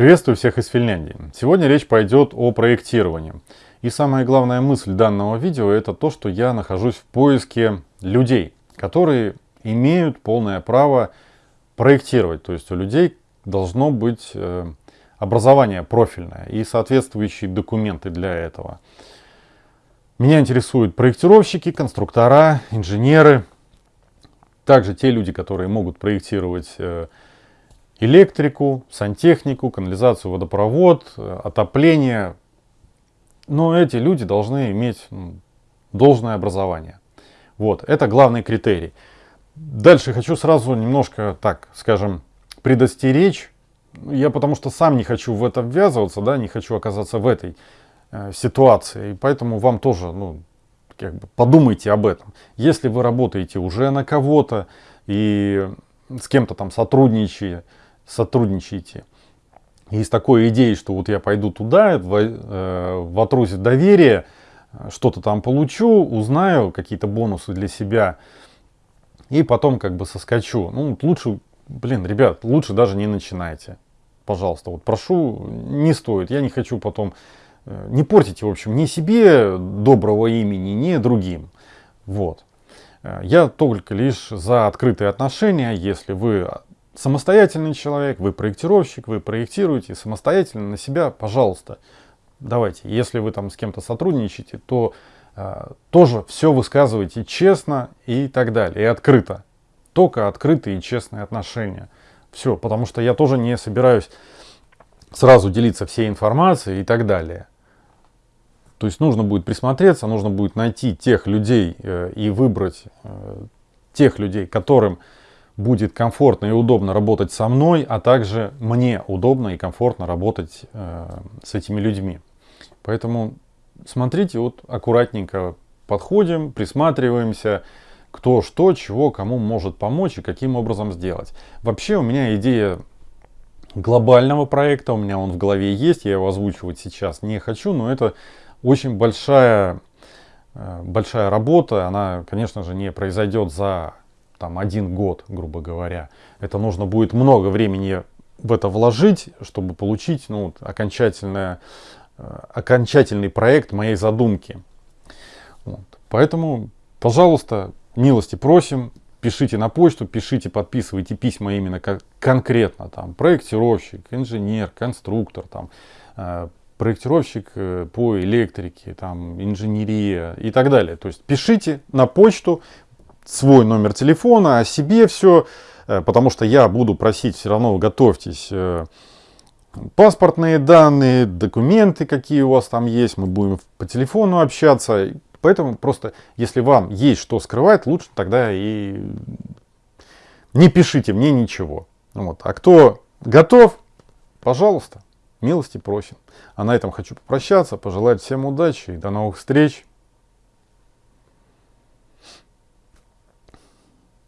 Приветствую всех из Финляндии. Сегодня речь пойдет о проектировании. И самая главная мысль данного видео это то, что я нахожусь в поиске людей, которые имеют полное право проектировать. То есть у людей должно быть э, образование профильное и соответствующие документы для этого. Меня интересуют проектировщики, конструктора, инженеры, также те люди, которые могут проектировать э, электрику, сантехнику, канализацию, водопровод, э, отопление. Но эти люди должны иметь должное образование. Вот, это главный критерий. Дальше хочу сразу немножко, так скажем, предостеречь. Я потому что сам не хочу в это ввязываться, да, не хочу оказаться в этой э, ситуации. И поэтому вам тоже, ну, как бы подумайте об этом. Если вы работаете уже на кого-то и с кем-то там сотрудничаете, сотрудничаете. И с такой идеей, что вот я пойду туда, в, э, в доверие, что-то там получу, узнаю какие-то бонусы для себя, и потом как бы соскочу. Ну, лучше, блин, ребят, лучше даже не начинайте. Пожалуйста, вот прошу, не стоит. Я не хочу потом, э, не портите, в общем, ни себе доброго имени, ни другим. Вот. Э, я только лишь за открытые отношения, если вы самостоятельный человек, вы проектировщик, вы проектируете самостоятельно на себя, пожалуйста, давайте. Если вы там с кем-то сотрудничаете, то э, тоже все высказывайте честно и так далее, и открыто. Только открытые и честные отношения. Все, потому что я тоже не собираюсь сразу делиться всей информацией и так далее. То есть нужно будет присмотреться, нужно будет найти тех людей э, и выбрать э, тех людей, которым будет комфортно и удобно работать со мной, а также мне удобно и комфортно работать э, с этими людьми. Поэтому смотрите, вот аккуратненько подходим, присматриваемся, кто что, чего, кому может помочь и каким образом сделать. Вообще у меня идея глобального проекта, у меня он в голове есть, я его озвучивать сейчас не хочу, но это очень большая, э, большая работа, она, конечно же, не произойдет за там один год, грубо говоря. Это нужно будет много времени в это вложить, чтобы получить ну, окончательное, э, окончательный проект моей задумки. Вот. Поэтому, пожалуйста, милости просим, пишите на почту, пишите, подписывайте письма именно как конкретно там проектировщик, инженер, конструктор, там э, проектировщик э, по электрике, там инженерия и так далее. То есть пишите на почту, свой номер телефона, о себе все, э, потому что я буду просить все равно, готовьтесь, э, паспортные данные, документы, какие у вас там есть, мы будем по телефону общаться. Поэтому просто, если вам есть что скрывать, лучше тогда и не пишите мне ничего. Вот. А кто готов, пожалуйста, милости просим. А на этом хочу попрощаться, пожелать всем удачи и до новых встреч.